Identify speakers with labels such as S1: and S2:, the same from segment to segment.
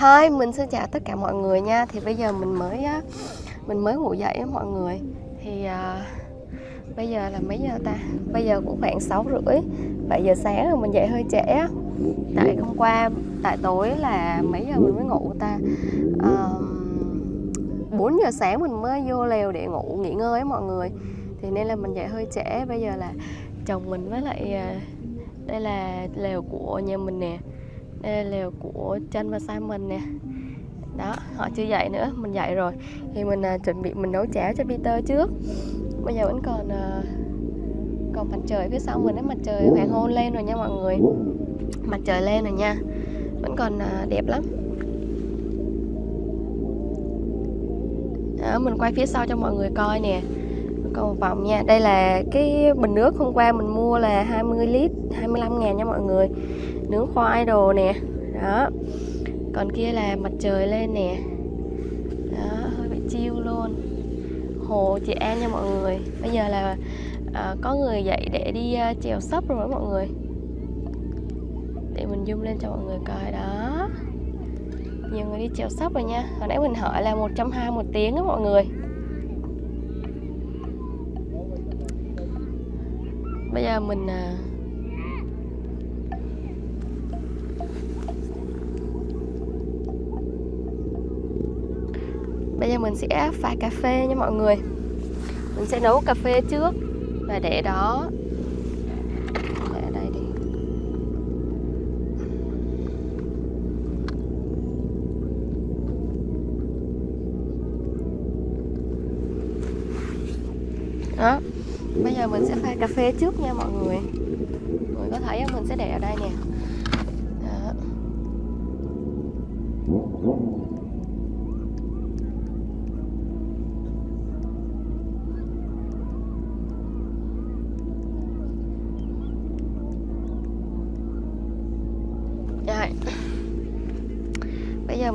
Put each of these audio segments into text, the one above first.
S1: Hi, mình xin chào tất cả mọi người nha. Thì bây giờ mình mới á, mình mới ngủ dậy á mọi người. Thì à, bây giờ là mấy giờ ta? Bây giờ cũng khoảng 6 rưỡi 7 giờ sáng rồi mình dậy hơi trễ á. Tại hôm qua, tại tối là mấy giờ mình mới ngủ ta? À, 4 giờ sáng mình mới vô lều để ngủ nghỉ ngơi á mọi người. Thì nên là mình dậy hơi trễ. Bây giờ là chồng mình với lại à, đây là lều của nhà mình nè đây là lều của chân và Simon nè. Đó họ chưa dậy nữa mình dậy rồi. Thì mình à, chuẩn bị mình nấu cháo cho Peter trước. Bây giờ vẫn còn à, còn mặt trời phía sau mình đấy mặt trời hoàng hôn lên rồi nha mọi người. Mặt trời lên rồi nha. Vẫn còn à, đẹp lắm. Đó, mình quay phía sau cho mọi người coi nè. Còn một vòng nha. Đây là cái bình nước hôm qua mình mua là 20 lít 25 ngàn nha mọi người nướng khoai đồ nè. Đó. Còn kia là mặt trời lên nè. Đó hơi bị chiêu luôn. Hồ chị An nha mọi người. Bây giờ là à, có người dậy để đi uh, chèo sấp rồi đó mọi người. Để mình zoom lên cho mọi người coi. Đó. Nhiều người đi chèo sấp rồi nha. Hồi nãy mình hỏi là 120 một tiếng đó mọi người. Bây giờ mình uh, bây giờ mình sẽ pha cà phê nha mọi người. Mình sẽ nấu cà phê trước và để đó. Để ở đây đi. Đó, bây giờ mình sẽ pha cà phê trước nha mọi người. Mọi người có thấy không? Mình sẽ để ở đây nè đó. Rồi.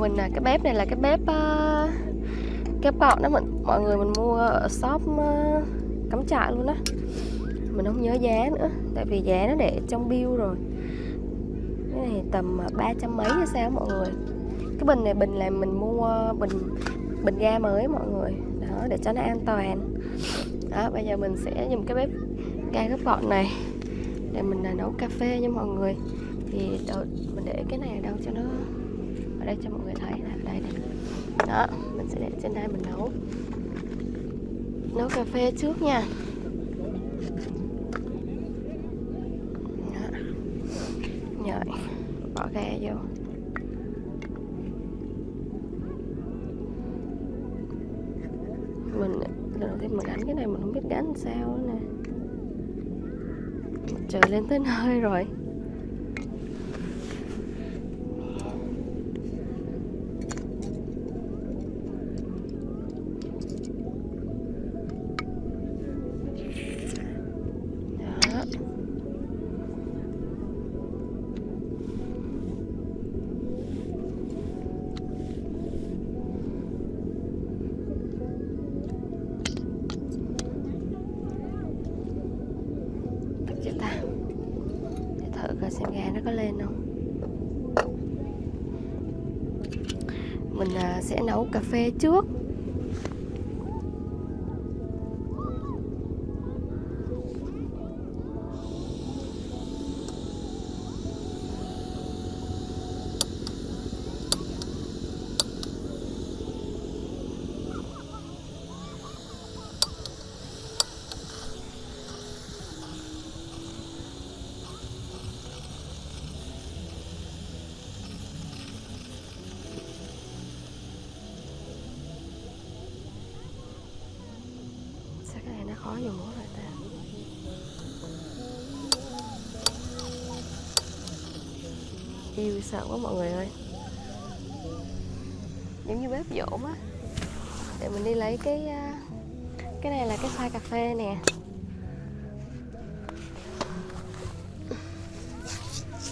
S1: Mình là cái bếp này là cái bếp uh, cái gọn đó mình mọi người mình mua ở shop uh, cắm trại luôn á. Mình không nhớ giá nữa tại vì giá nó để trong bill rồi. Cái này tầm à, ba trăm mấy hay sao mọi người. Cái bình này bình là mình mua bình bình ga mới mọi người. Đó để cho nó an toàn. Đó bây giờ mình sẽ dùng cái bếp ga gấp gọn này để mình là nấu cà phê nha mọi người. Thì đợi, mình để cái này ở đâu cho nó ở đây cho mọi người thấy là đây này đó, mình sẽ để trên đây mình nấu. Nấu cà phê trước nha. Đó. rồi bỏ ga vô. Mình, lần đầu tiên mình đánh cái này, mình không biết đánh sao nữa nè. Trời lên tới nơi rồi Đó. Được chưa ta? Để thử coi xem ga nó có lên không Mình à, sẽ nấu cà phê trước. Khó dùng vậy ta. Yêu sợ quá mọi người ơi. Giống như bếp dỗm á. Để mình đi lấy cái à, Cái này là cái pha cà phê nè.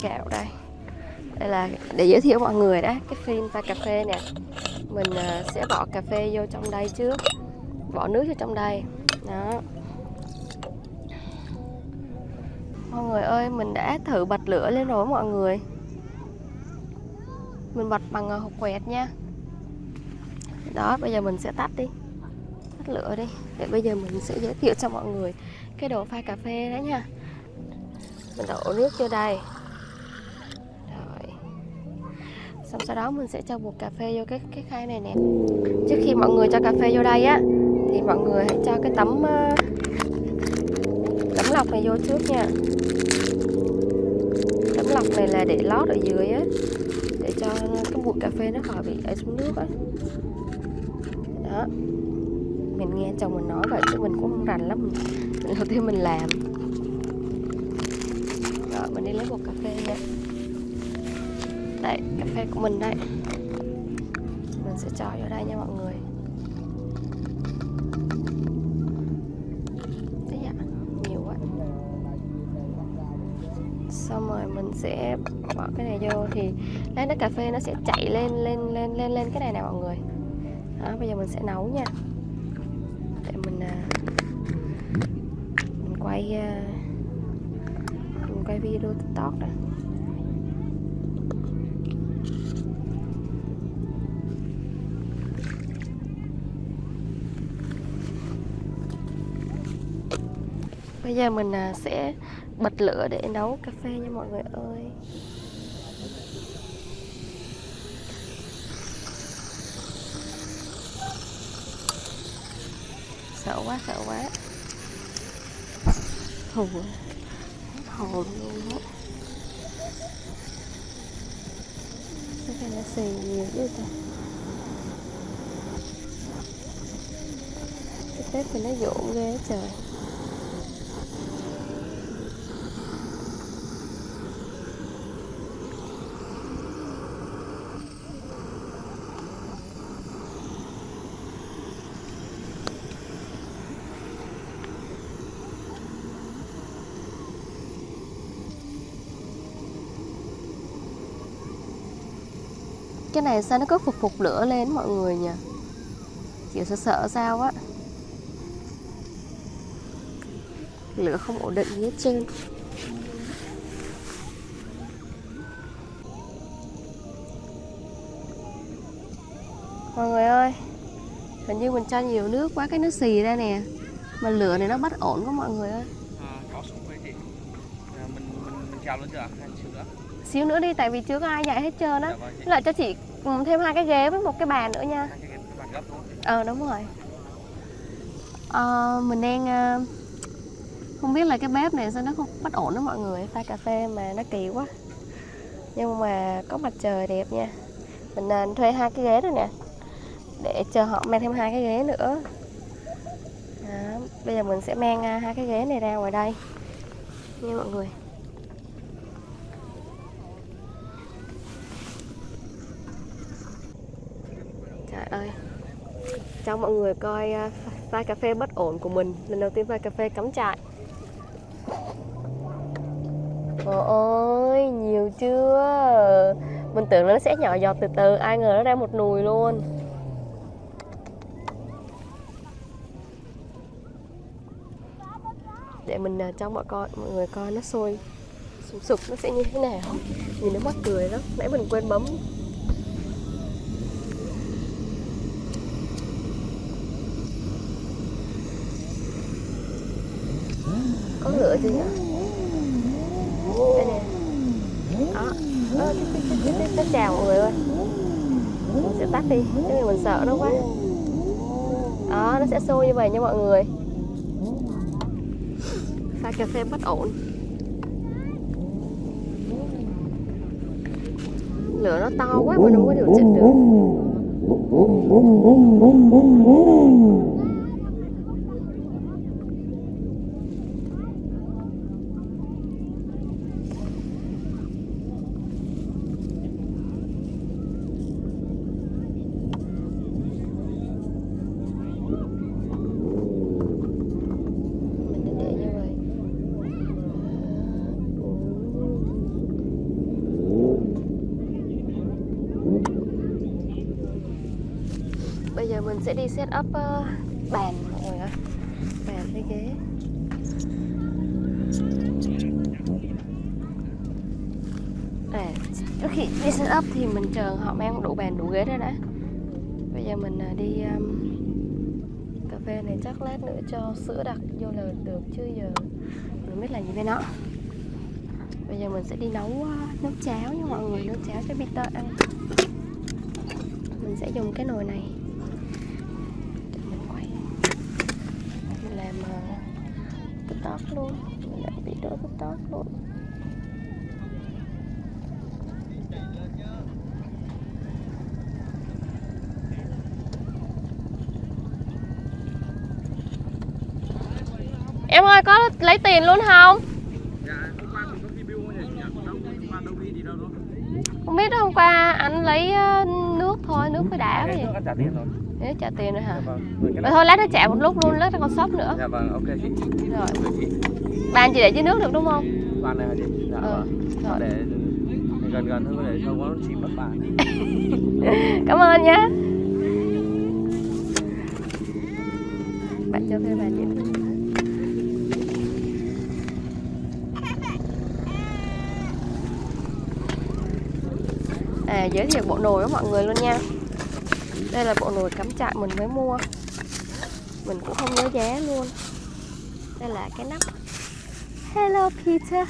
S1: Kẹo đây. Đây là để giới thiệu mọi người đó, Cái phim pha cà phê nè. Mình à, sẽ bỏ cà phê vô trong đây trước. Bỏ nước vô trong đây đó. Mọi người ơi, mình đã thử bật lửa lên rồi mọi người. Mình bật bằng ờ, hộp quẹt nha. Đó, bây giờ mình sẽ tắt đi. Tắt lửa đi, để bây giờ mình sẽ giới thiệu cho mọi người cái đồ pha cà phê đó nha. Mình đổ nước vô đây. Rồi. Xong sau đó mình sẽ cho bột cà phê vô cái cái khay này nè. Trước khi mọi người cho cà phê vô đây á thì mọi người hãy cho cái tấm ờ, tấm lọc này vô trước nha. Tấm lọc này là để lót ở dưới á, để cho cái bụi cà phê nó khỏi bị ở xuống nước á. Đó. Mình nghe chồng mình nói vậy chứ mình cũng không rành lắm. Mình đầu tiên mình làm. Rồi, mình đi lấy bột cà phê nha. Đây, cà phê của mình đây. Mình sẽ cho vô đây nha mọi người Đấy dạ, nhiều quá xong rồi mình sẽ bỏ cái này vô thì lát nước cà phê nó sẽ chạy lên lên lên lên lên cái này nè mọi người. Đó, bây giờ mình sẽ nấu nha. Để mình à, mình quay à, mình quay video tiktok nè. Bây giờ mình à, sẽ bật lửa để nấu cà phê nha mọi người ơi. Sợ quá sợ quá. Thù hết hồn luôn á. Cái này nó xì nhiều chứ ta cái tép thì nó dộn ghê trời. Cái này sao nó cứ phục phục lửa lên mọi người nhỉ? Kiểu sợ sợ sao á? Lửa không ổn định hết trơn. Mọi người ơi hình như mình cho nhiều nước quá cái nước xì ra nè. Mà lửa này nó bất ổn quá mọi người ơi.
S2: À, có súng với chị. À, mình mình mình trào lên chưa? Ạ hay xíu
S1: xíu nữa đi tại vì chưa có ai dạy hết trơn á.
S2: Dạ vâng
S1: lại cho chị ừ, thêm hai cái ghế với một cái bàn nữa nha? Ờ đúng rồi. Ờ, Mình đang ờ, Không biết là cái bếp này sao nó không bất ổn đó mọi người. Pha cà phê mà nó kỳ quá. Nhưng mà có mặt trời đẹp nha. Mình ờ, thuê hai cái ghế rồi nè. Để chờ họ mang thêm hai cái ghế nữa. Đó. Bây giờ mình sẽ mang ờ, hai cái ghế này ra ngoài đây. Nha mọi người Ơi. Chào mọi người coi à, pha cà phê bất ổn của mình. Lần đầu tiên pha cà phê cắm trại. Trời ơi, nhiều chưa? Mình tưởng nó sẽ nhỏ giọt từ từ, ai ngờ nó ra một nùi luôn. Để mình à, cho mọi coi, mọi người coi nó sôi, sụp sục nó sẽ như thế nào. Nhìn nó mắc cười lắm. Nãy mình quên bấm. Có lửa chưa nhỉ? Đây nè đó. Cái, cái, cái, cái, cái, cái chào mọi người ơi. Mình sẽ tắt đi. Chứ mình sợ nó quá. Đó nó sẽ sôi như vậy nha mọi người. Pha cà phê bất ổn. Lửa nó to quá mà nó không có điều chỉnh được mình nên để như vậy bây giờ mình sẽ đi set up uh, bàn mọi người ạ bàn với ghế. À, trước khi đi set up thì mình chờ họ mang đủ bàn đủ ghế ra đã. Bây giờ mình uh, đi um, cà phê này chắc lát nữa cho sữa đặc vô là được chứ giờ mình biết làm gì với nó. Bây giờ mình sẽ đi nấu uh, nấu cháo nha mọi người. Nấu cháo cho Peter ăn. Mình sẽ dùng cái nồi này để mình quay mình làm uh, tiktok luôn mình làm video tiktok luôn Em ơi có lấy tiền luôn không?
S2: Không?
S1: Biết hôm qua anh lấy ờ, nước thôi, nước với đá
S2: Cái anh trả tiền rồi.
S1: Hả?
S2: Dạ vâng.
S1: Thôi lát nó trả một lúc luôn, lát nó còn shop nữa
S2: Dạ vâng, ok chị.
S1: Rồi, bàn chị để dưới nước được đúng không?
S2: Bàn này hả chị? Dạ
S1: Ừ,
S2: vâng. Để gần gần hơn để không nó chìm mất bàn.
S1: Cảm ơn nhé Bạn cho thuê bàn chị À giới thiệu bộ nồi với mọi người luôn nha đây là bộ nồi cắm trại mình mới mua Mình cũng không nhớ giá luôn Đây là cái nắp Hello Peter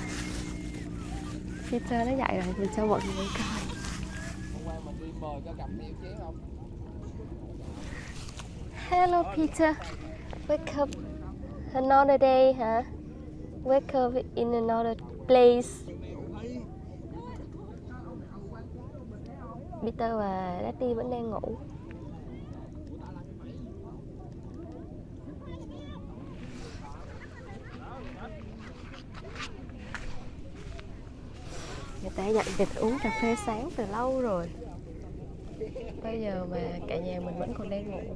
S1: Peter nó dậy rồi, mình cho mọi người coi Hello Peter, wake up another day hả? Wake up in another place. Peter và Daddy vẫn đang ngủ. Ta dặn vịt uống cà phê sáng từ lâu rồi. Bây giờ mà cả nhà mình vẫn còn đang ngủ.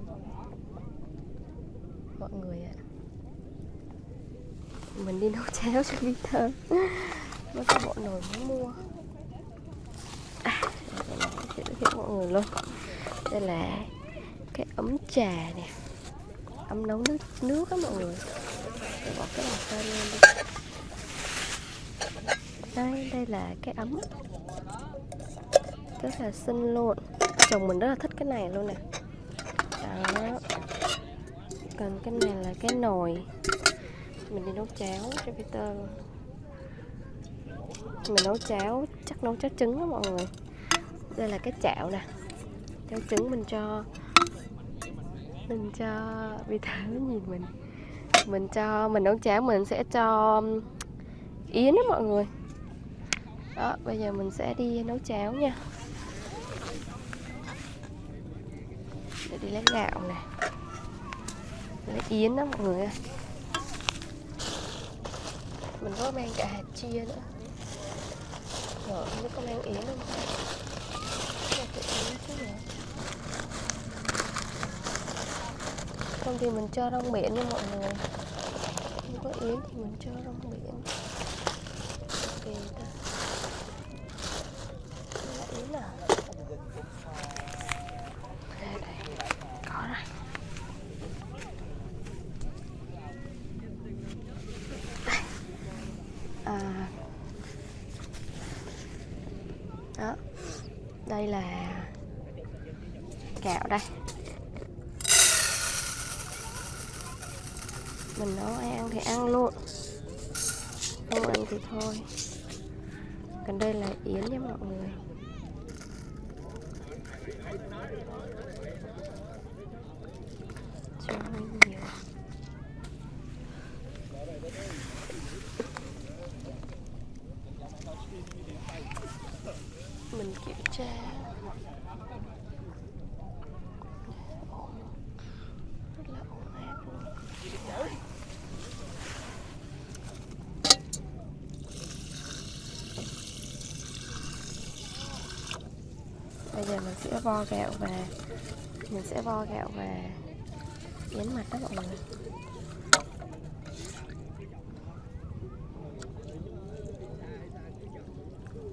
S1: Mọi người ạ. Mình đi nấu cháo cho Peter Mới có bộ nồi mới mua. À, là Giới thiệu mọi người luôn. Đây là cái ấm trà nè. Ấm nấu nước nước á mọi người. Để bỏ cái bàn tay lên đi đây đây là cái ấm. Rất là xinh luôn. Chồng mình rất là thích cái này luôn nè. Đó. Còn cái này là cái nồi. Mình đi nấu cháo cho Peter luôn. Mình nấu cháo, chắc nấu cháo trứng đó mọi người. Đây là cái chảo nè. Cháo trứng mình cho mình cho Peter nhìn mình. Mình cho, mình nấu cháo mình sẽ cho yến đó mọi người đó, bây giờ mình sẽ đi nấu cháo nha. Để đi lấy gạo nè. Lấy yến đó, mọi người ơi. mình có mang cả hạt chia nữa. Rồi không biết có mang yến không? Không thì mình cho rong biển nha mọi người. Không có yến thì mình cho rong biển. Ok ta Đây là yến à đây đây có rồi à, À. đó. Đây là gạo đây. Mình nấu ai ăn thì ăn luôn. Không ăn thì thôi. Còn đây là yến nha mọi người. Cho hơi nhiều mình kiểm tra. Rất là ổn áp luôn bây giờ mình sẽ vo gạo và mình sẽ vo gạo và yến mặt đó mọi người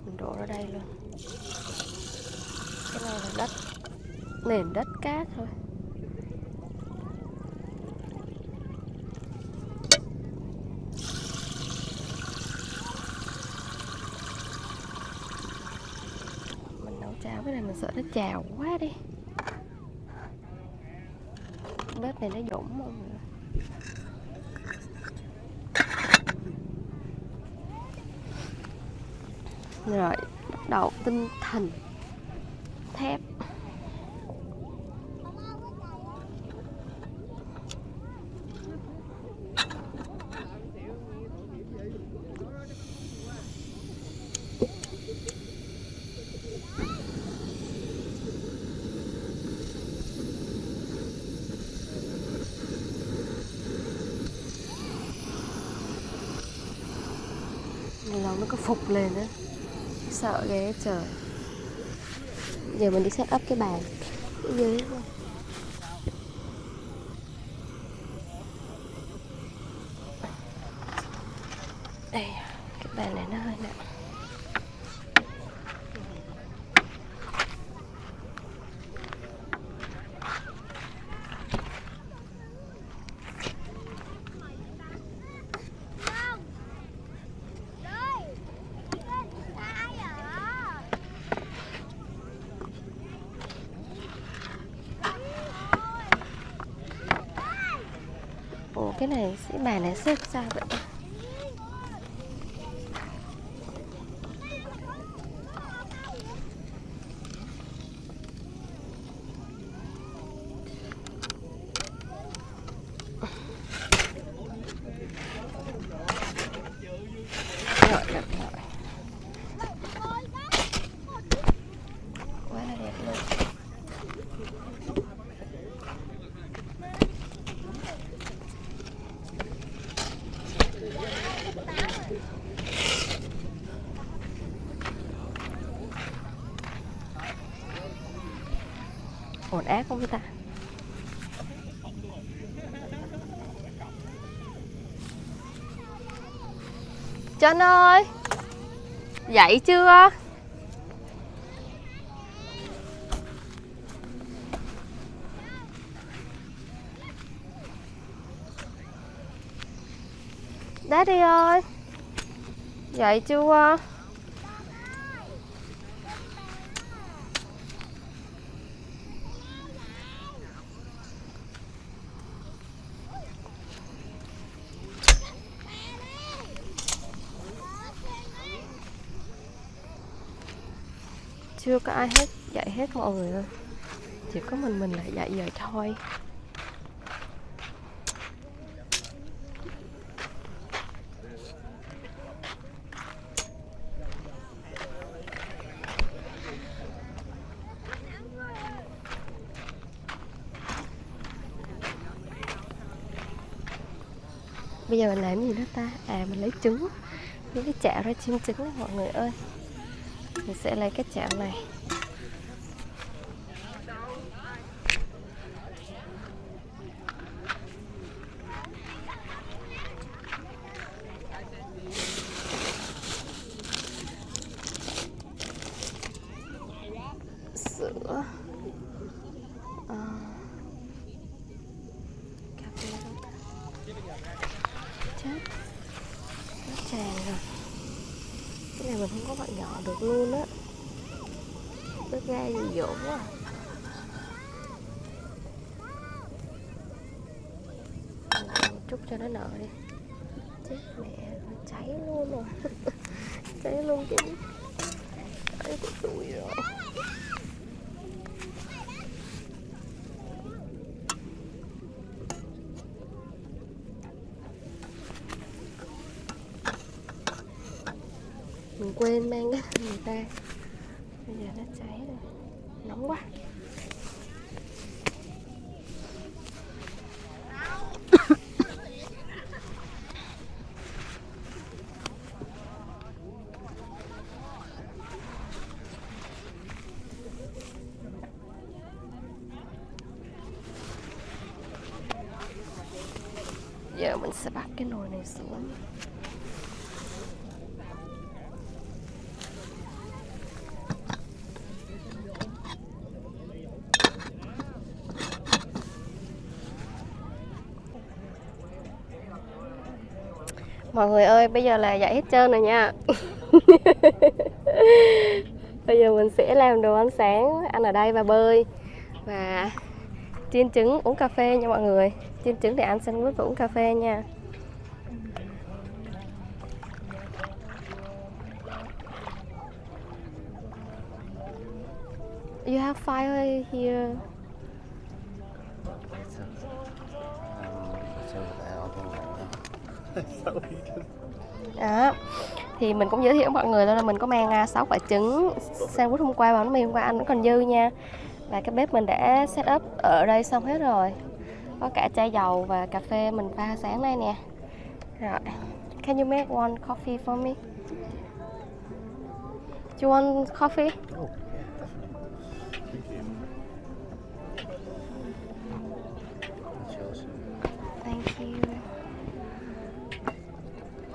S1: mình đổ ra đây luôn. Cái này là đất, nền đất cát thôi. Mình nấu cháo cái này mình sợ nó chào quá đi bếp này nó dũng mọi người rồi bắt đầu tinh thần thép lâu nó có phục lên á. Sợ ghê trời. Giờ mình đi set up cái bàn. Ở dưới thôi đây cái bàn này nó hơi nặng Ủa cái này sĩ bàn này xếp sao vậy ta? Rồi, đặt rồi. Quá là đẹp luôn ổn ác không ta Trân ơi! Dậy chưa? Daddy ơi! Dậy chưa? Chưa có ai hết, dạy hết mọi người ơi chỉ có mình mình lại dạy giờ thôi. Bây giờ mình làm gì đó ta? À mình lấy trứng. Những cái chảo ra chiên trứng đó, mọi người ơi mình sẽ lấy cái chảo này sữa à, cà phê đâu ta? chết nó tràn rồi cái này mình không có bạn nhỏ được luôn á bớt ga gì dỗ quá chút cho nó nở đi. Chết mẹ, nó cháy luôn rồi. Cháy luôn cái cháy của tôi rồi. Mình quên mang cái người ta bây giờ nó cháy rồi nóng quá giờ mình sẽ bắt xuống mọi người ơi bây giờ là dậy hết trơn rồi nha Bây giờ mình sẽ làm đồ ăn sáng, ăn ở đây và bơi và chiên trứng uống cà phê nha mọi người. Chiên trứng để ăn sandwich và uống cà phê nha. Here. Đó. Thì mình cũng giới thiệu với mọi người là mình có mang à, 6 quả trứng sandwich hôm qua và nó mì hôm qua, ăn vẫn còn dư nha. Và cái bếp mình đã set up ở đây xong hết rồi. Có cả chai dầu và cà phê mình pha sáng nay nè. Rồi. Can you make one coffee for me? Do you want coffee? Oh.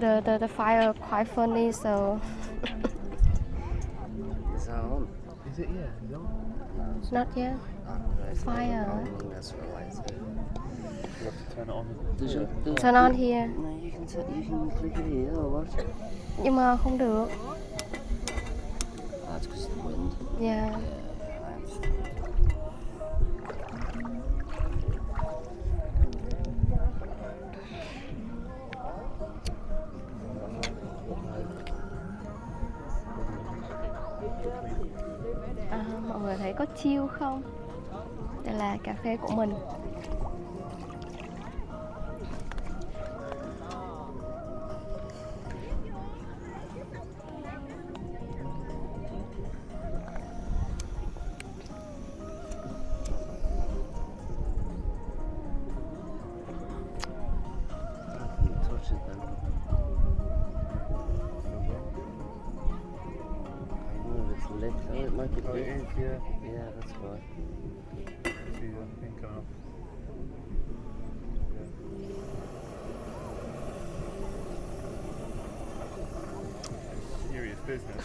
S1: The the the fire quite funny, so
S3: Is that on?
S4: Is it? Yeah. Is it on?
S1: not yet.
S3: Oh, no,
S1: Fire.
S3: on. That's related.
S4: You have to turn it on.
S3: Does your, does
S1: Turn on here.
S3: No, you can you can click it here or what?
S1: Nhưng mà không được.
S3: That's because of the wind.
S1: Yeah.
S3: Yeah,
S1: có chill không? Đây là cà phê của mình.
S3: Nothing it's lit. Oh, it might be
S4: Oh, it
S3: lit.
S4: is. Yeah.
S3: Yeah, that's why.
S4: See the thing coming up. Yeah. Serious business.